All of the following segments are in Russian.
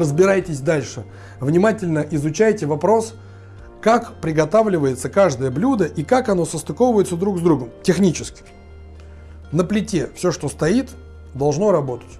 Разбирайтесь дальше. Внимательно изучайте вопрос, как приготавливается каждое блюдо и как оно состыковывается друг с другом технически. На плите все, что стоит, должно работать.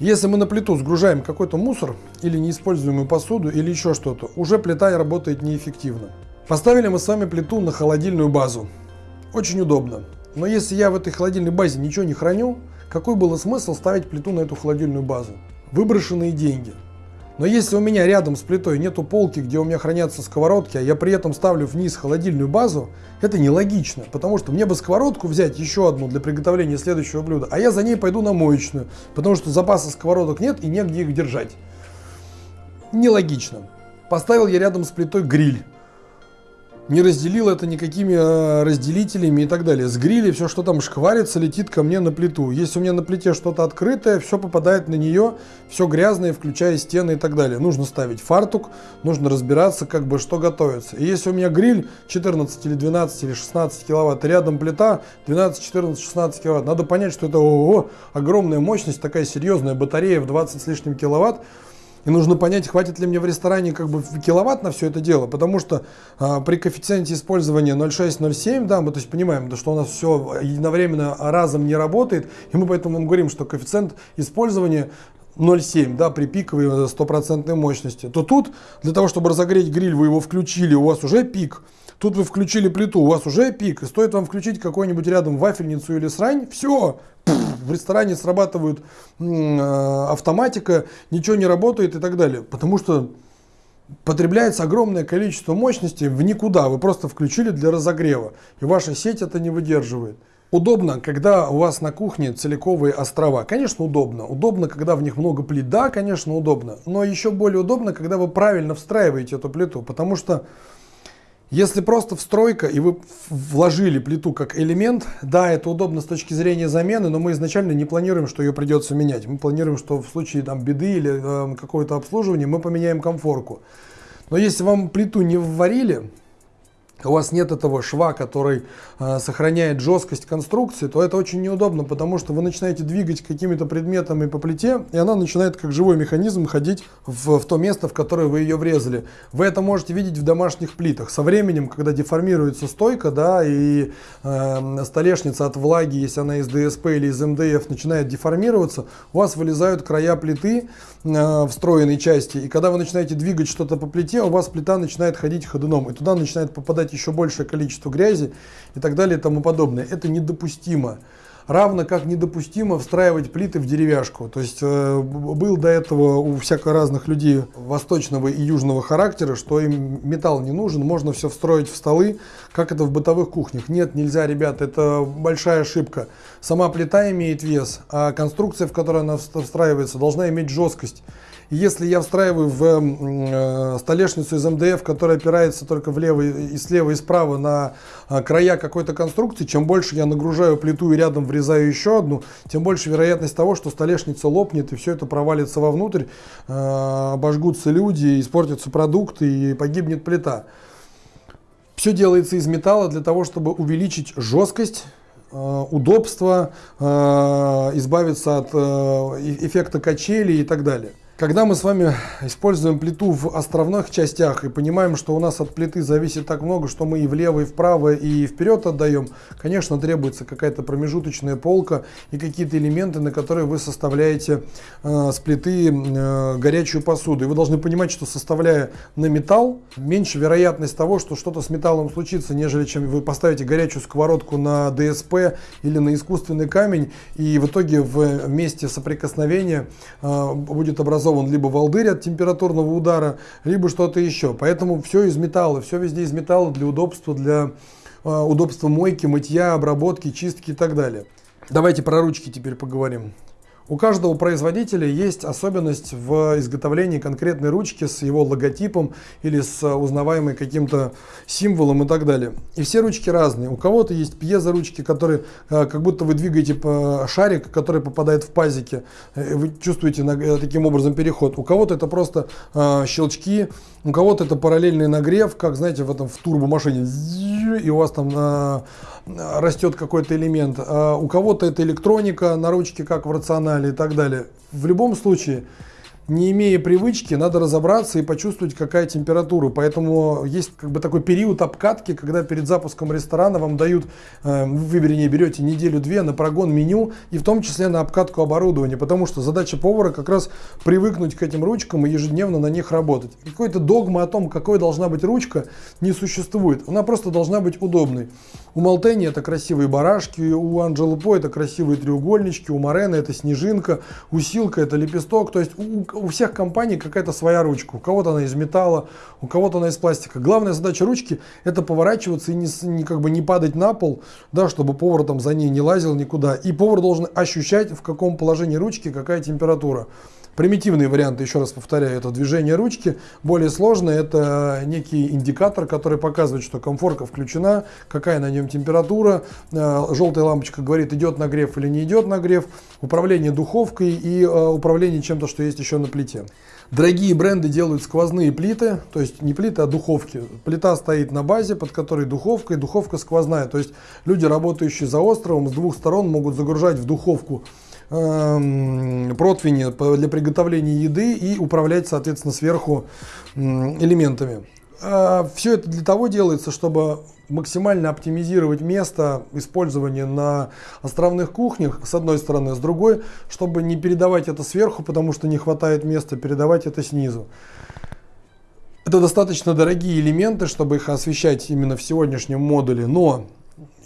Если мы на плиту сгружаем какой-то мусор или неиспользуемую посуду или еще что-то, уже плита работает неэффективно. Поставили мы с вами плиту на холодильную базу. Очень удобно. Но если я в этой холодильной базе ничего не храню, какой был смысл ставить плиту на эту холодильную базу? Выброшенные деньги. Но если у меня рядом с плитой нету полки, где у меня хранятся сковородки, а я при этом ставлю вниз холодильную базу, это нелогично, потому что мне бы сковородку взять еще одну для приготовления следующего блюда, а я за ней пойду на моечную, потому что запаса сковородок нет и негде их держать. Нелогично. Поставил я рядом с плитой гриль не разделил это никакими э, разделителями и так далее. С гриля все, что там шкварится, летит ко мне на плиту. Если у меня на плите что-то открытое, все попадает на нее, все грязное, включая стены и так далее. Нужно ставить фартук, нужно разбираться, как бы что готовится. И если у меня гриль 14 или 12 или 16 киловатт, рядом плита 12, 14, 16 киловатт, надо понять, что это ого, огромная мощность, такая серьезная батарея в 20 с лишним киловатт, и нужно понять, хватит ли мне в ресторане как бы киловатт на все это дело, потому что а, при коэффициенте использования 0,6-0,7, да, мы то есть понимаем, да, что у нас все единовременно разом не работает, и мы поэтому вам говорим, что коэффициент использования 0,7 да, при пиковой стопроцентной мощности, то тут для того, чтобы разогреть гриль, вы его включили, у вас уже пик, Тут вы включили плиту, у вас уже пик, и стоит вам включить какой-нибудь рядом вафельницу или срань, все, в ресторане срабатывает э, автоматика, ничего не работает и так далее. Потому что потребляется огромное количество мощности в никуда. Вы просто включили для разогрева, и ваша сеть это не выдерживает. Удобно, когда у вас на кухне целиковые острова. Конечно, удобно. Удобно, когда в них много плит. Да, конечно, удобно. Но еще более удобно, когда вы правильно встраиваете эту плиту. Потому что если просто встройка и вы вложили плиту как элемент, да, это удобно с точки зрения замены, но мы изначально не планируем, что ее придется менять. Мы планируем, что в случае там, беды или э, какого-то обслуживания мы поменяем комфорку. Но если вам плиту не вварили, у вас нет этого шва, который э, сохраняет жесткость конструкции, то это очень неудобно, потому что вы начинаете двигать какими-то предметами по плите, и она начинает как живой механизм ходить в, в то место, в которое вы ее врезали. Вы это можете видеть в домашних плитах. Со временем, когда деформируется стойка, да, и э, столешница от влаги, если она из ДСП или из МДФ начинает деформироваться, у вас вылезают края плиты э, встроенной части, и когда вы начинаете двигать что-то по плите, у вас плита начинает ходить ходуном, и туда начинает попадать добавлять еще большее количество грязи и так далее и тому подобное. Это недопустимо. Равно как недопустимо встраивать плиты в деревяшку. То есть э, был до этого у всяко разных людей восточного и южного характера, что им металл не нужен, можно все встроить в столы, как это в бытовых кухнях. Нет, нельзя, ребята, это большая ошибка. Сама плита имеет вес, а конструкция, в которой она встраивается, должна иметь жесткость. Если я встраиваю в э, столешницу из МДФ, которая опирается только влево и слева и справа на э, края какой-то конструкции, чем больше я нагружаю плиту и рядом врезаю еще одну, тем больше вероятность того, что столешница лопнет и все это провалится вовнутрь, э, обожгутся люди, испортятся продукты и погибнет плита. Все делается из металла для того, чтобы увеличить жесткость удобство, избавиться от эффекта качели и так далее. Когда мы с вами используем плиту в островных частях и понимаем, что у нас от плиты зависит так много, что мы и влево, и вправо, и вперед отдаем, конечно, требуется какая-то промежуточная полка и какие-то элементы, на которые вы составляете э, с плиты э, горячую посуду. И вы должны понимать, что составляя на металл, меньше вероятность того, что что-то с металлом случится, нежели чем вы поставите горячую сковородку на ДСП или на искусственный камень, и в итоге в месте соприкосновения э, будет образован образован либо волдырь от температурного удара, либо что-то еще. Поэтому все из металла, все везде из металла для удобства, для э, удобства мойки, мытья, обработки, чистки и так далее. Давайте про ручки теперь поговорим. У каждого производителя есть особенность в изготовлении конкретной ручки с его логотипом или с узнаваемым каким-то символом и так далее. И все ручки разные. У кого-то есть пьезо-ручки, которые э, как будто вы двигаете шарик, который попадает в пазики. Э, вы чувствуете э, таким образом переход. У кого-то это просто щелчки, у кого-то это параллельный нагрев, как знаете в этом в турбомашине. И у вас там растет какой-то элемент. А у кого-то это электроника на ручке, как в рационале и так далее. В любом случае, не имея привычки, надо разобраться и почувствовать, какая температура. Поэтому есть как бы такой период обкатки, когда перед запуском ресторана вам дают, э, вы, вернее, берете неделю-две на прогон меню и в том числе на обкатку оборудования. Потому что задача повара как раз привыкнуть к этим ручкам и ежедневно на них работать. Какой-то догмы о том, какой должна быть ручка, не существует. Она просто должна быть удобной. У Малтени это красивые барашки, у Анджелы По это красивые треугольнички, у Морена это снежинка, у Силка это лепесток. То есть у, у всех компаний какая-то своя ручка. У кого-то она из металла, у кого-то она из пластика. Главная задача ручки это поворачиваться и не, не, как бы не падать на пол, да, чтобы повар там за ней не лазил никуда. И повар должен ощущать, в каком положении ручки какая температура. Примитивные варианты, еще раз повторяю, это движение ручки. Более сложные это некий индикатор, который показывает, что комфорка включена, какая на нем температура. Э, желтая лампочка говорит, идет нагрев или не идет нагрев. Управление духовкой и э, управление чем-то, что есть еще на плите. Дорогие бренды делают сквозные плиты, то есть не плиты, а духовки. Плита стоит на базе, под которой духовка, и духовка сквозная. То есть люди, работающие за островом, с двух сторон могут загружать в духовку противни для приготовления еды и управлять, соответственно, сверху элементами. А, Все это для того делается, чтобы максимально оптимизировать место использования на островных кухнях, с одной стороны, с другой, чтобы не передавать это сверху, потому что не хватает места, передавать это снизу. Это достаточно дорогие элементы, чтобы их освещать именно в сегодняшнем модуле, но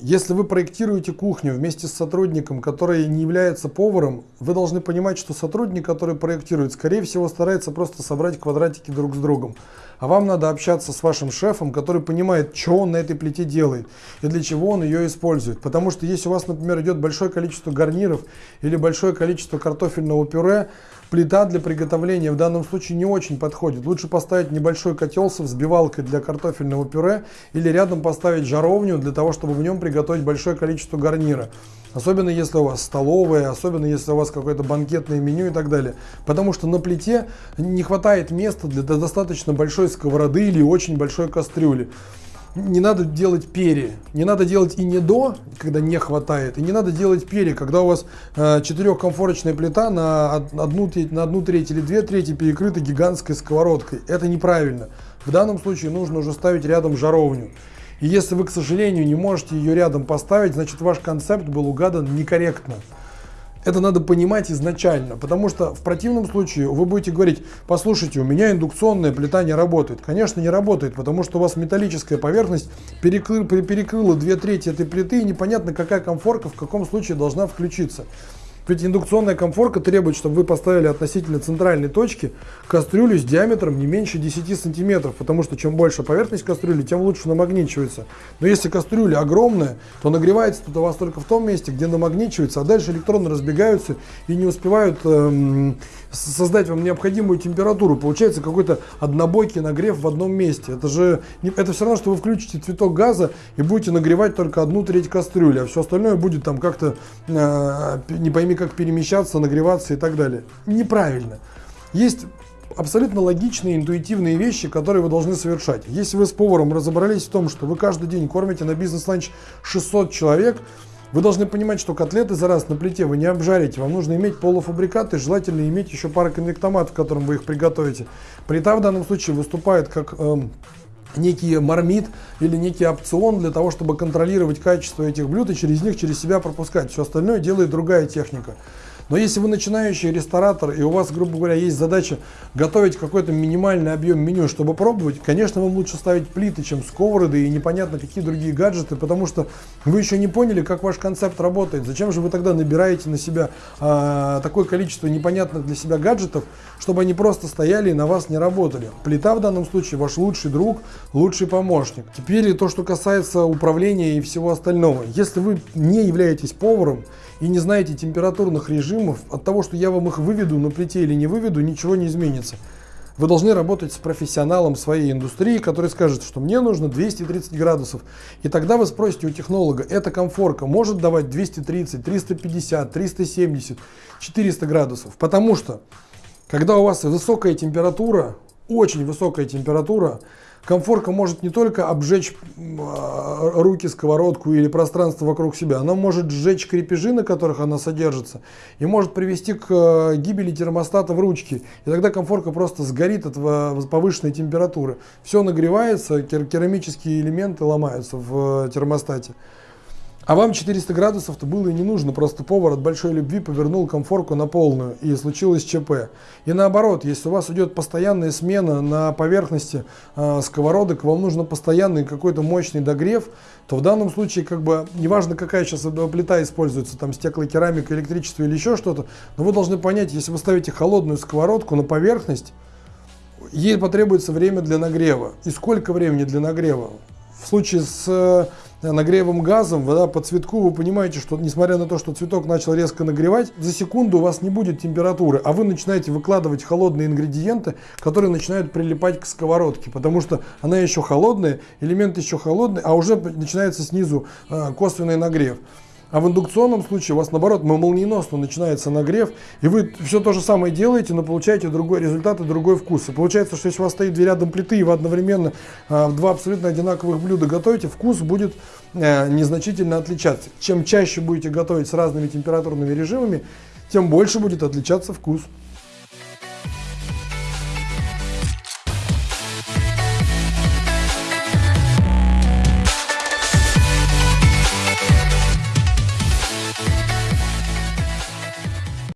если вы проектируете кухню вместе с сотрудником, который не является поваром, вы должны понимать, что сотрудник, который проектирует, скорее всего, старается просто собрать квадратики друг с другом. А вам надо общаться с вашим шефом, который понимает, что он на этой плите делает и для чего он ее использует. Потому что если у вас, например, идет большое количество гарниров или большое количество картофельного пюре, Плита для приготовления в данном случае не очень подходит. Лучше поставить небольшой котел со взбивалкой для картофельного пюре или рядом поставить жаровню для того, чтобы в нем приготовить большое количество гарнира. Особенно если у вас столовая, особенно если у вас какое-то банкетное меню и так далее. Потому что на плите не хватает места для достаточно большой сковороды или очень большой кастрюли не надо делать перья. Не надо делать и не до, когда не хватает, и не надо делать перья, когда у вас э, четырехкомфорочная плита на одну, на одну треть или две трети перекрыта гигантской сковородкой. Это неправильно. В данном случае нужно уже ставить рядом жаровню. И если вы, к сожалению, не можете ее рядом поставить, значит ваш концепт был угадан некорректно. Это надо понимать изначально, потому что в противном случае вы будете говорить, послушайте, у меня индукционная плита не работает. Конечно, не работает, потому что у вас металлическая поверхность перекры, перекрыла две трети этой плиты, и непонятно, какая комфорка в каком случае должна включиться. Ведь индукционная комфорка требует, чтобы вы поставили относительно центральной точки кастрюлю с диаметром не меньше 10 сантиметров, потому что чем больше поверхность кастрюли, тем лучше намагничивается. Но если кастрюля огромная, то нагревается тут у вас только в том месте, где намагничивается, а дальше электроны разбегаются и не успевают эм, создать вам необходимую температуру. Получается какой-то однобойкий нагрев в одном месте. Это же это все равно, что вы включите цветок газа и будете нагревать только одну треть кастрюли, а все остальное будет там как-то э, не пойми как перемещаться, нагреваться и так далее. Неправильно. Есть абсолютно логичные, интуитивные вещи, которые вы должны совершать. Если вы с поваром разобрались в том, что вы каждый день кормите на бизнес-ланч 600 человек, вы должны понимать, что котлеты за раз на плите вы не обжарите. Вам нужно иметь полуфабрикаты, желательно иметь еще пару конвектомат, в котором вы их приготовите. Плита в данном случае выступает как э, некий мармит или некий опцион для того, чтобы контролировать качество этих блюд и через них через себя пропускать. Все остальное делает другая техника. Но если вы начинающий ресторатор и у вас, грубо говоря, есть задача готовить какой-то минимальный объем меню, чтобы пробовать, конечно, вам лучше ставить плиты, чем сковороды и непонятно какие другие гаджеты, потому что вы еще не поняли, как ваш концепт работает. Зачем же вы тогда набираете на себя а, такое количество непонятных для себя гаджетов, чтобы они просто стояли и на вас не работали. Плита в данном случае ваш лучший друг, лучший помощник. Теперь то, что касается управления и всего остального. Если вы не являетесь поваром и не знаете температурных режимов, от того, что я вам их выведу на плите или не выведу, ничего не изменится. Вы должны работать с профессионалом своей индустрии, который скажет, что мне нужно 230 градусов. И тогда вы спросите у технолога, эта комфорка может давать 230, 350, 370, 400 градусов. Потому что, когда у вас высокая температура, очень высокая температура, Комфорка может не только обжечь а, руки, сковородку или пространство вокруг себя, она может сжечь крепежи, на которых она содержится, и может привести к э, гибели термостата в ручке. И тогда комфорка просто сгорит от повышенной температуры. Все нагревается, керамические элементы ломаются в э, термостате. А вам 400 градусов-то было и не нужно, просто повар от большой любви повернул комфорку на полную, и случилось ЧП. И наоборот, если у вас идет постоянная смена на поверхности э, сковородок, вам нужно постоянный какой-то мощный догрев, то в данном случае, как бы, неважно какая сейчас плита используется, там стеклокерамика, электричество или еще что-то, но вы должны понять, если вы ставите холодную сковородку на поверхность, ей потребуется время для нагрева. И сколько времени для нагрева? В случае с нагревом газом, вода по цветку, вы понимаете, что несмотря на то, что цветок начал резко нагревать, за секунду у вас не будет температуры, а вы начинаете выкладывать холодные ингредиенты, которые начинают прилипать к сковородке, потому что она еще холодная, элемент еще холодный, а уже начинается снизу э, косвенный нагрев. А в индукционном случае у вас наоборот молниеносно начинается нагрев, и вы все то же самое делаете, но получаете другой результат и другой вкус. И получается, что если у вас стоит две рядом плиты, и вы одновременно э, два абсолютно одинаковых блюда готовите, вкус будет э, незначительно отличаться. Чем чаще будете готовить с разными температурными режимами, тем больше будет отличаться вкус.